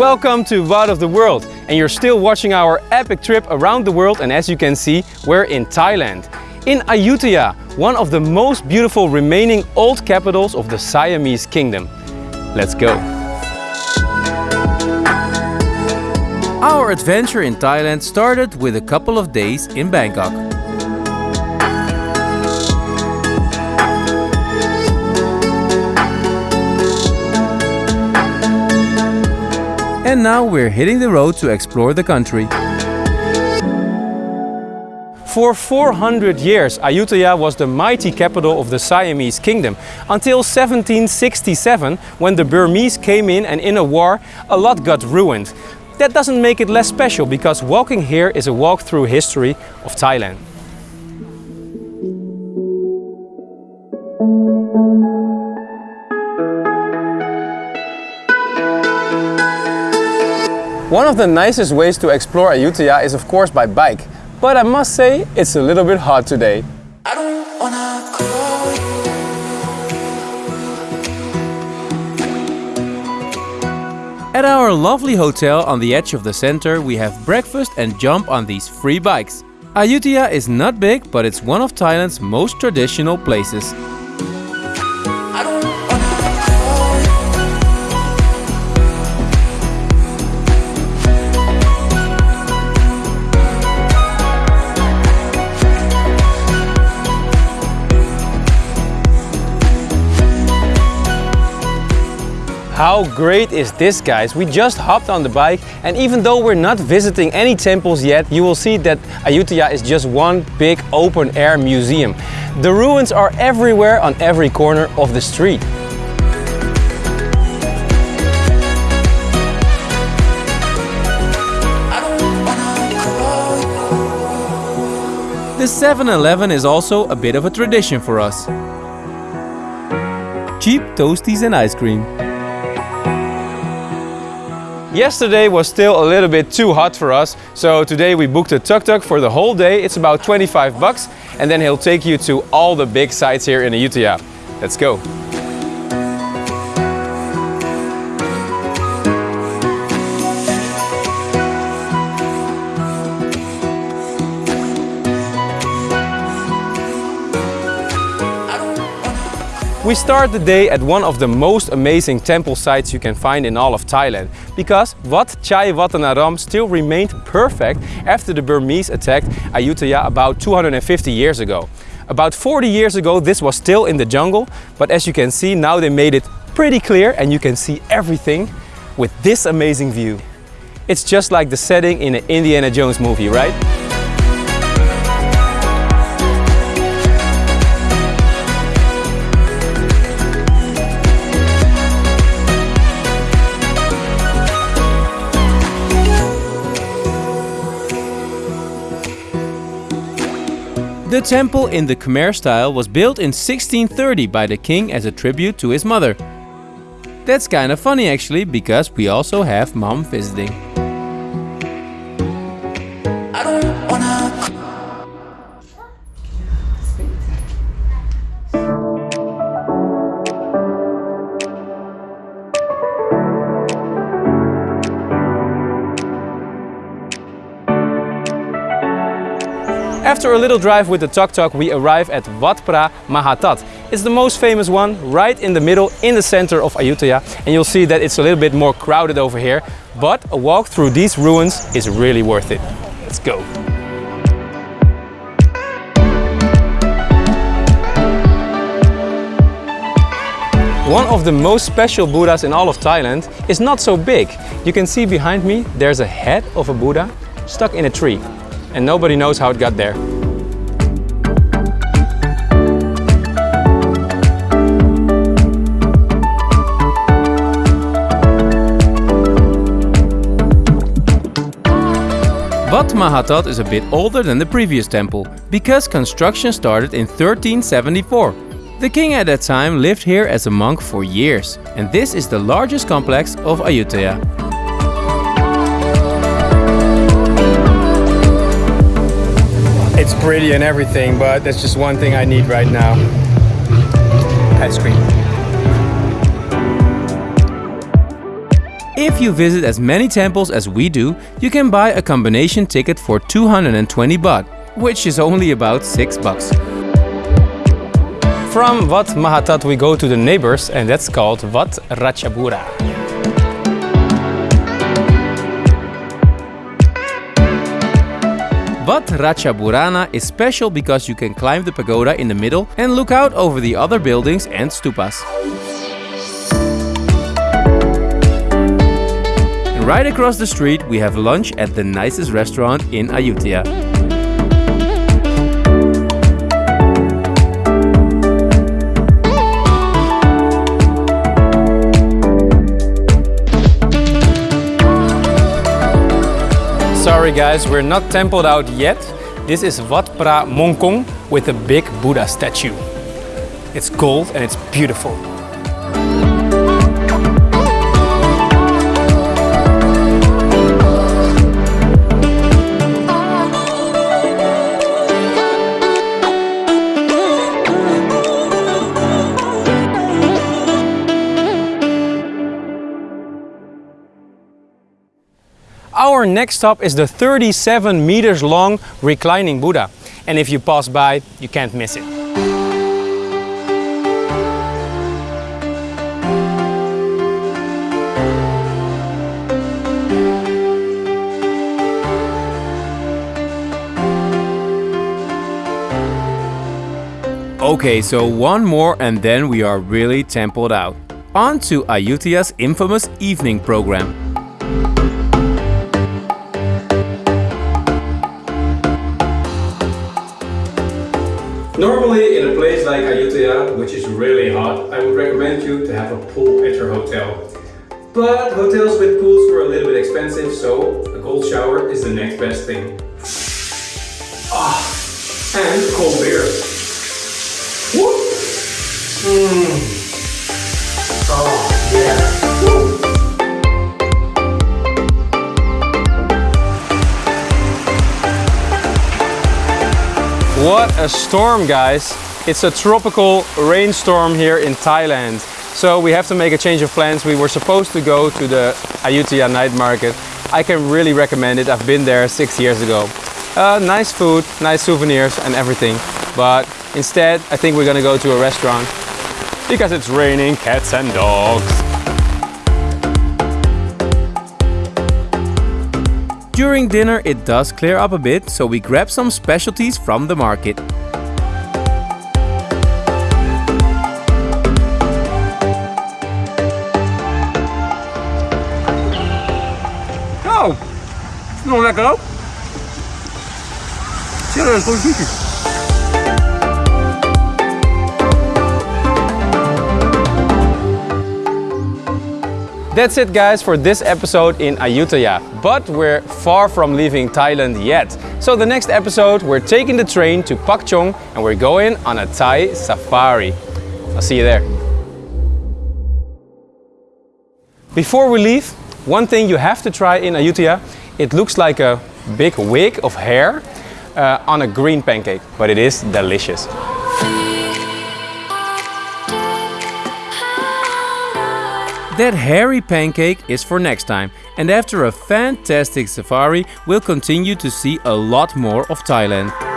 Welcome to Wat of the World and you're still watching our epic trip around the world and as you can see we're in Thailand. In Ayutthaya, one of the most beautiful remaining old capitals of the Siamese kingdom. Let's go! Our adventure in Thailand started with a couple of days in Bangkok. And now we're hitting the road to explore the country. For 400 years, Ayutthaya was the mighty capital of the Siamese kingdom, until 1767, when the Burmese came in and in a war, a lot got ruined. That doesn't make it less special, because walking here is a walk through history of Thailand. One of the nicest ways to explore Ayutthaya is of course by bike, but I must say it's a little bit hot today. At our lovely hotel on the edge of the center, we have breakfast and jump on these free bikes. Ayutthaya is not big, but it's one of Thailand's most traditional places. How great is this guys? We just hopped on the bike and even though we're not visiting any temples yet, you will see that Ayutthaya is just one big open air museum. The ruins are everywhere on every corner of the street. The 7-Eleven is also a bit of a tradition for us. Cheap toasties and ice cream. Yesterday was still a little bit too hot for us, so today we booked a tuk-tuk for the whole day. It's about 25 bucks and then he'll take you to all the big sites here in Ayutthaya. Let's go! We start the day at one of the most amazing temple sites you can find in all of Thailand because Wat Chai Watthanaram still remained perfect after the Burmese attacked Ayutthaya about 250 years ago. About 40 years ago this was still in the jungle but as you can see now they made it pretty clear and you can see everything with this amazing view. It's just like the setting in an Indiana Jones movie, right? The temple in the Khmer style was built in 1630 by the king as a tribute to his mother. That's kinda funny actually, because we also have mom visiting. After a little drive with the tuk-tuk, we arrive at Wat Phra Mahathat. It's the most famous one, right in the middle, in the center of Ayutthaya. And you'll see that it's a little bit more crowded over here, but a walk through these ruins is really worth it. Let's go. One of the most special Buddhas in all of Thailand is not so big. You can see behind me, there's a head of a Buddha stuck in a tree and nobody knows how it got there. Wat Mahathat is a bit older than the previous temple, because construction started in 1374. The king at that time lived here as a monk for years, and this is the largest complex of Ayutthaya. It's pretty and everything, but that's just one thing I need right now. Ice cream. If you visit as many temples as we do, you can buy a combination ticket for 220 baht, which is only about 6 bucks. From Wat Mahathat we go to the neighbors and that's called Wat Ratchaburana. Wat Ratchaburana is special because you can climb the pagoda in the middle and look out over the other buildings and stupas. Right across the street we have lunch at the nicest restaurant in Ayutthaya. Sorry guys, we're not templed out yet. This is Wat Pra Mongkong with a big Buddha statue. It's gold and it's beautiful. Next stop is the 37 meters long reclining Buddha. And if you pass by, you can't miss it. Okay, so one more and then we are really templed out. On to Ayutthaya's infamous evening program. Normally in a place like Ayutthaya, which is really hot, I would recommend you to have a pool at your hotel. But hotels with pools were a little bit expensive, so a cold shower is the next best thing. Ah, and cold beer. Woo! Mmm. What a storm guys! It's a tropical rainstorm here in Thailand. So we have to make a change of plans. We were supposed to go to the Ayutthaya night market. I can really recommend it. I've been there six years ago. Uh, nice food, nice souvenirs and everything. But instead, I think we're gonna go to a restaurant because it's raining cats and dogs. During dinner it does clear up a bit, so we grab some specialties from the market. Oh, is nog lekker ook. Serieus, goed sushi. That's it guys for this episode in Ayutthaya, but we're far from leaving Thailand yet. So the next episode we're taking the train to Pak Chong and we're going on a Thai safari. I'll see you there. Before we leave, one thing you have to try in Ayutthaya, it looks like a big wig of hair uh, on a green pancake, but it is delicious. That hairy pancake is for next time and after a fantastic safari we'll continue to see a lot more of Thailand.